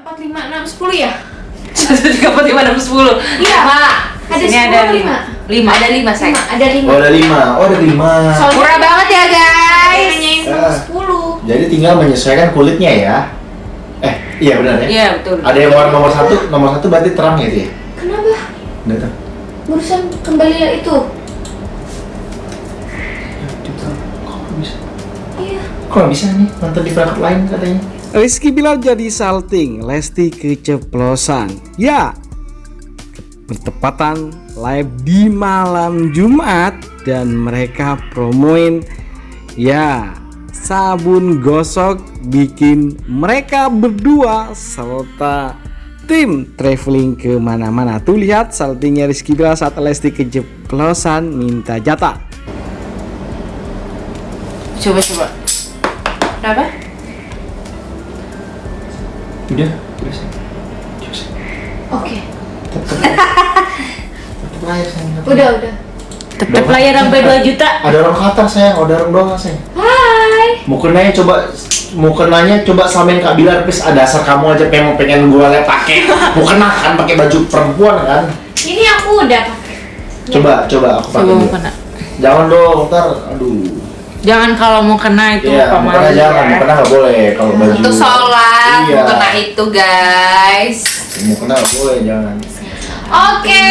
empat lima enam sepuluh ya? Satu tiga empat lima enam sepuluh. Iya. Lima. Ada sepuluh, ada lima. lima. Ada lima saya. Ada lima. Oh ada lima, oh ada lima. Soalnya Murah banget ya guys. Ah. nomor sepuluh. Jadi tinggal menyesuaikan kulitnya ya. Eh, iya benar ya. Iya betul. Ada yang warna nomor satu, nomor satu berarti terang ya dia. Kenapa? Udah tahu. Urusan kembali itu. Kok? Iya. Kok nggak bisa nih nonton di perangkat lain katanya? Rizky Bilar jadi salting, Lesti keceplosan. Ya, bertepatan live di malam Jumat dan mereka promoin ya sabun gosok bikin mereka berdua serta tim traveling ke mana-mana. Tuh lihat saltingnya Rizky Bilar saat Lesti keceplosan minta jatah. Coba coba. Udah. Oke. Tetep tetep layar sayang. tetep. Udah, udah. Tetap layar sampai 2 juta. Ada orang Qatar sayang, ada orang doang sayang. Hai. Mau kenanya coba mau kenanya coba samain Kak Bilar please ada dasar kamu aja pengen pengen gua lihat pakai mau kena kan pakai baju perempuan kan Ini aku udah pakai. coba coba aku pakai dulu mau kena. jangan dong ntar aduh Jangan kalau mau kena itu iya mau kena jangan ya. mau kena nggak boleh kalau baju Untuk sholat, iya mau kena itu guys. mau kena nggak boleh jangan Oke.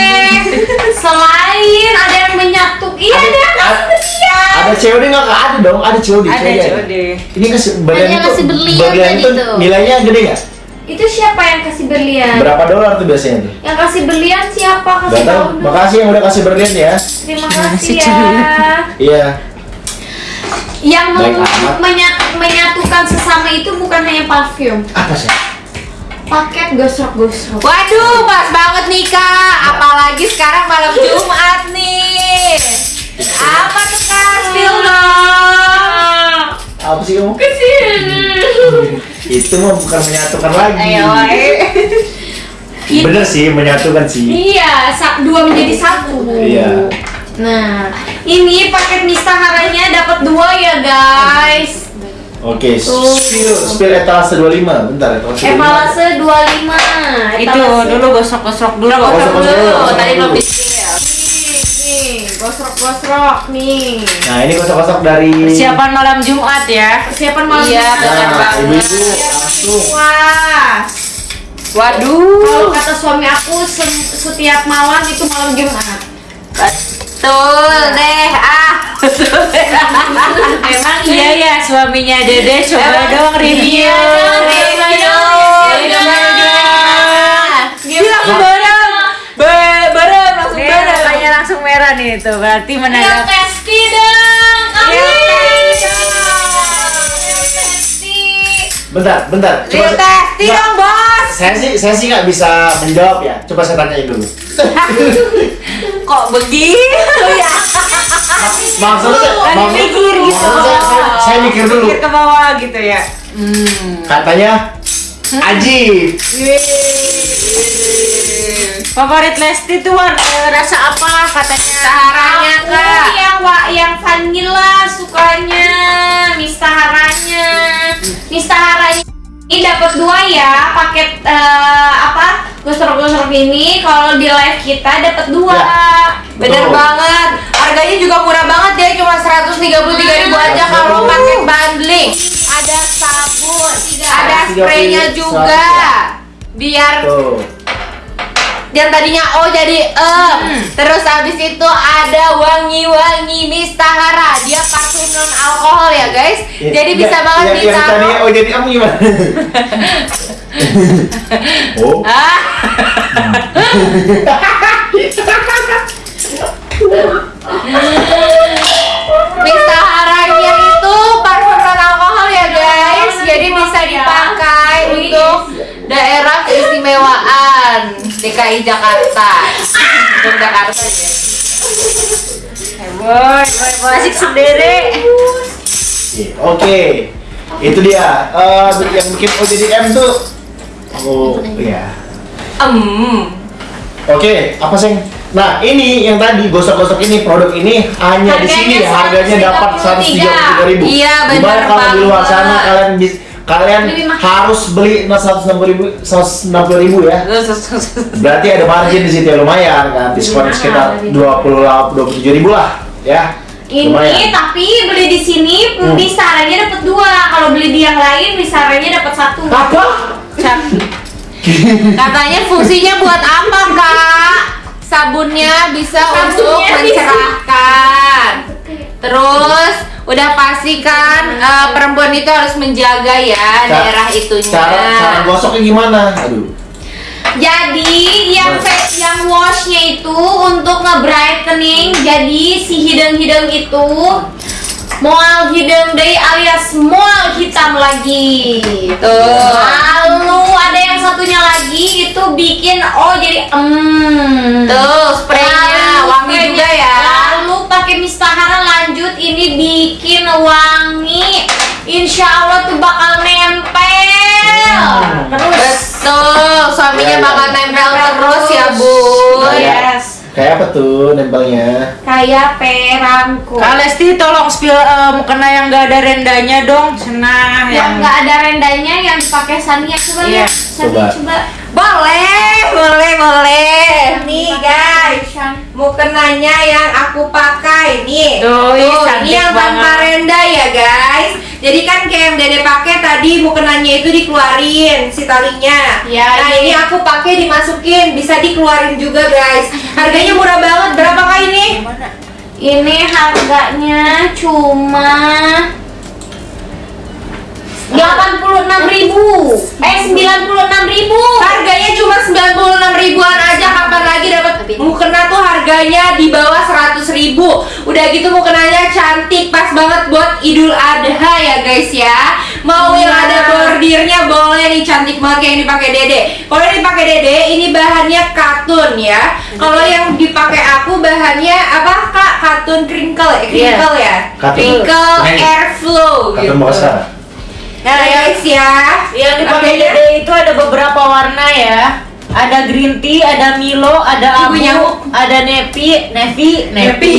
Selain ada yang menyatu, iya ada yang Ada- kasihan. ada COD nggak Kak? ada dong ada COD Ada COD. COD. ini kasih berlian itu kasih berlian berlian itu tuh. nilainya gede nggak Itu siapa yang kasih berlian? berapa dolar tuh biasanya tuh Yang kasih berlian siapa? Kasih Gak tahu. dulu. Makasih yang udah kasih berlian ya. Terima Kasih ya. Iya. Yang menyat- menyatukan sesama itu bukan hanya parfum, Apa sih? paket gosok-gosok. Waduh, pas banget nih kak. Apalagi sekarang malam Jumat nih. Apa tuh kak? Spill dong. Apa sih kamu? Itu mah bukan menyatukan lagi. Ayo. Bener sih menyatukan sih. Iya, dua menjadi satu. Iya. Nah, ini paket mistaharanya dapat dua ya guys. Oke, Tuh. spill spill etalase 25. Bentar, etalase 25. Emalase 25. Itu Etalase- dulu gosok-gosok dulu. Gosok Gosok dulu, dulu. gosok Tadi belum di spill. Nih, nih, gosok-gosok nih. Nah, ini gosok-gosok dari Persiapan malam Jumat ya. Persiapan malam Iya, Jumat. benar Nah, banget. ibu-ibu langsung. Wah, kalau Waduh. kata suami aku setiap malam itu malam Jumat. Betul deh. Ah. Betul deh. Emang iya ya suaminya Dede coba dong review. Iya dong, Review. Dia langsung bareng. Ba- Bareng langsung Iya. bareng. Makanya langsung merah nih itu. Berarti Yang menandakan testi dong. Testi. Bentar, bentar. Saya- testi dong bos. Saya sih saya sih nggak bisa menjawab ya. Coba saya tanyain dulu. Kok begitu ya? Maksudnya, Lagi maksud- mikir gitu. maksudnya saya, mikir dulu. Mikir ke bawah gitu ya. Hmm. Katanya Aji. Favorit Lesti tuh warna rasa apa katanya? Saharanya kak. yang wa yang vanilla sukanya, mistaharanya. Mistaharanya ini dapat dua ya, paket eh, apa? Gosok-gosok ini kalau di live kita dapat dua. Ya. Bener Betul. banget. Harganya juga murah banget ya, cuma 133 ribu aja kalau paket bundling. Ada sabun, ada 130, spraynya juga. 100. Biar Tuh. yang tadinya O jadi E. Terus habis itu ada wangi-wangi mistahara. Dia parfum non alkohol ya, guys. Jadi bisa Ya, banget yang, yang ditaruh. tadi oh jadi kamu gimana? oh. Ah, mistaharanya itu parfum non alkohol ya, guys. Jadi bisa dipakai untuk daerah keistimewaan DKI Jakarta. Untuk Jakarta ya. Boy, boy, boy, asik sendiri. Oke. Itu dia. Eh, yang bikin O jadi M tuh Oh, iya. Hmm. Oke, apa sih? Nah, ini yang tadi gosok-gosok ini produk ini hanya di sini ya harganya dapat 133.000. Iya, benar kalau di luar sana kalian bis, kalian harus beli 160 ribu 160 ribu ya berarti ada margin di situ ya lumayan kan diskon mahal, sekitar lebih 20 27 ribu lah ya Ini lumayan tapi beli di sini Hmm. dapat dua. Kalau beli di yang lain misarannya dapat satu. apa Katanya fungsinya buat apa kak? Sabunnya bisa untuk Sabunnya bisa. mencerahkan. Terus udah pasti kan eh, perempuan itu harus menjaga ya Ca- daerah itunya. cara cara gosoknya gimana aduh Jadi yang face yang washnya itu untuk nge-brightening. Jadi si hidung-hidung itu mual hidung deh alias mual hitam lagi. Tuh. Lalu ada yang satunya lagi itu bikin oh jadi em. Tuh spraynya Lalu wangi juga ya. Lalu pakai mistahara lanjut ini bikin wangi. Insya Allah tuh bakal nempel. Terus Betul, suaminya Ya, ya. bakal kayak apa tuh nempelnya Kayak perangko. Kak Lesti tolong spill mukena yang gak ada rendanya dong Senang Yang nggak ada rendanya yang dipakai Sania coba Iya, ya. Sania coba. coba. Boleh, boleh, boleh. Nih guys, mukenanya yang aku pakai nih. Tuh, ini yang tanpa renda ya guys. Jadi kan kayak yang Dede pakai tadi mukenanya itu dikeluarin si talinya. Ya, nah ini. ini aku pakai dimasukin, bisa dikeluarin juga guys. Harganya murah banget. Berapa kak ini? Ini harganya cuma 86.000 Eh 96.000 Harganya cuma 96 ribuan aja Kapan lagi dapat mukena tuh harganya di bawah 100 ribu Udah gitu mukenanya cantik Pas banget buat idul adha ya guys ya Mau yang Iya. ada bordirnya boleh nih Cantik banget kayak yang dipakai dede Kalau yang dipakai dede ini bahannya katun ya Kalau yang dipakai aku bahannya apa kak? Katun crinkle ya? Crinkle ya? Katun. Crinkle Ini. airflow kata gitu Nah guys ya Yang dipakai Makanya- Dede itu ada beberapa warna ya ada green tea, ada Milo, ada Ibu abu, nyamuk. ada navy, navy, Navy. navy,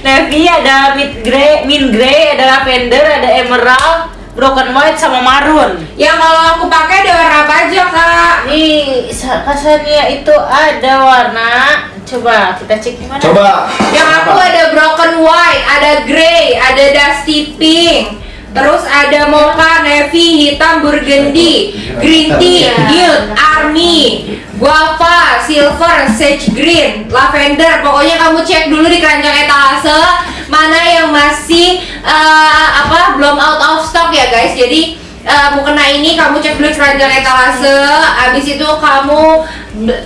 navy, ada mid grey, mint grey, ada lavender, ada emerald, broken white sama maroon. Yang kalau aku pakai ada warna apa aja kak? Nih, Sa- Kasania itu ada warna. Coba kita cek gimana? coba Yang aku apa? ada broken white, ada grey, ada dusty pink, terus ada mocha, navy, hitam, burgundy, green tea, nude, army, guava, silver, sage green, lavender. Pokoknya kamu cek dulu di keranjang etalase mana yang masih eh, apa belum out of stock ya guys. Jadi eh, mukena ini kamu cek dulu keranjang etalase. Abis itu kamu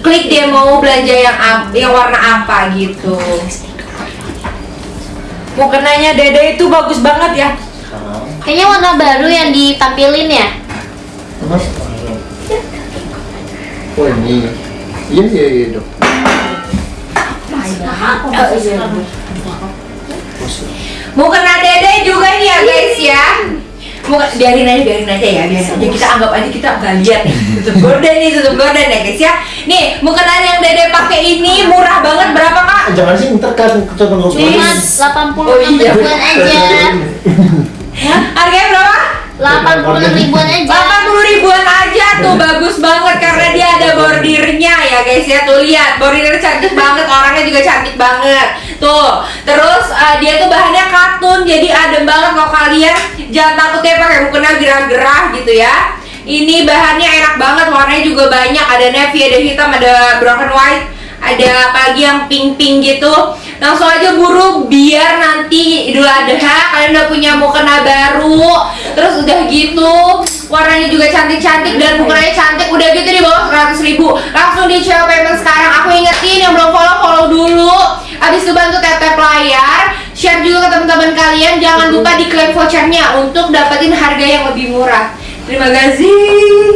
klik dia mau belanja yang yang warna apa gitu. Mukenanya Dede itu bagus banget ya. Kayaknya warna baru yang ditampilin ya oh ini iya iya iya dok Mukena Dede juga nih ya guys ya. Muka, biarin aja, biarin aja ya, biarin aja. Kita anggap aja kita nggak lihat nih. Tutup gorden nih, tutup gorden ya guys ya. Nih, mukena yang Dede pakai ini murah banget berapa kak? Jangan sih ntar kan coba ngomong Cuma 80 Oh iya. Harganya berapa? 80 ribuan aja. 80 ribuan aja tuh bagus banget karena dia ada bordirnya ya guys ya. Tuh lihat bordirnya cantik banget orangnya juga cantik banget. Tuh terus uh, dia tuh bahannya katun jadi adem banget. Kalau kalian jangan takut ya pakai mukena gerah-gerah gitu ya. Ini bahannya enak banget warnanya juga banyak. Ada navy ada hitam ada broken white ada apalagi yang pink-pink gitu langsung aja buru biar nanti Idul Adha kalian udah punya mukena baru. Terus udah gitu warnanya juga cantik-cantik dan mukenanya cantik. Udah gitu di bawah 100 ribu. Langsung di CL payment sekarang. Aku ingetin yang belum follow follow dulu. Abis itu bantu tap tap layar. Share juga ke teman-teman kalian. Jangan lupa diklaim vouchernya untuk dapetin harga yang lebih murah. Terima kasih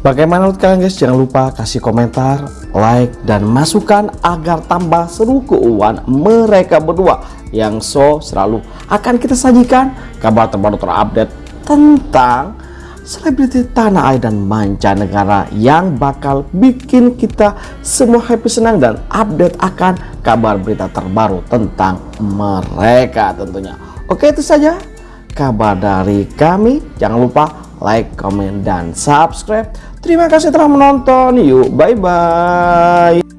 Bagaimana menurut kalian guys? Jangan lupa kasih komentar, like, dan masukan agar tambah seru keuangan mereka berdua yang so selalu akan kita sajikan kabar terbaru terupdate tentang selebriti tanah air dan mancanegara yang bakal bikin kita semua happy senang dan update akan kabar berita terbaru tentang mereka tentunya. Oke itu saja kabar dari kami. Jangan lupa like, comment, dan subscribe. Terima kasih telah menonton. Yuk, bye-bye.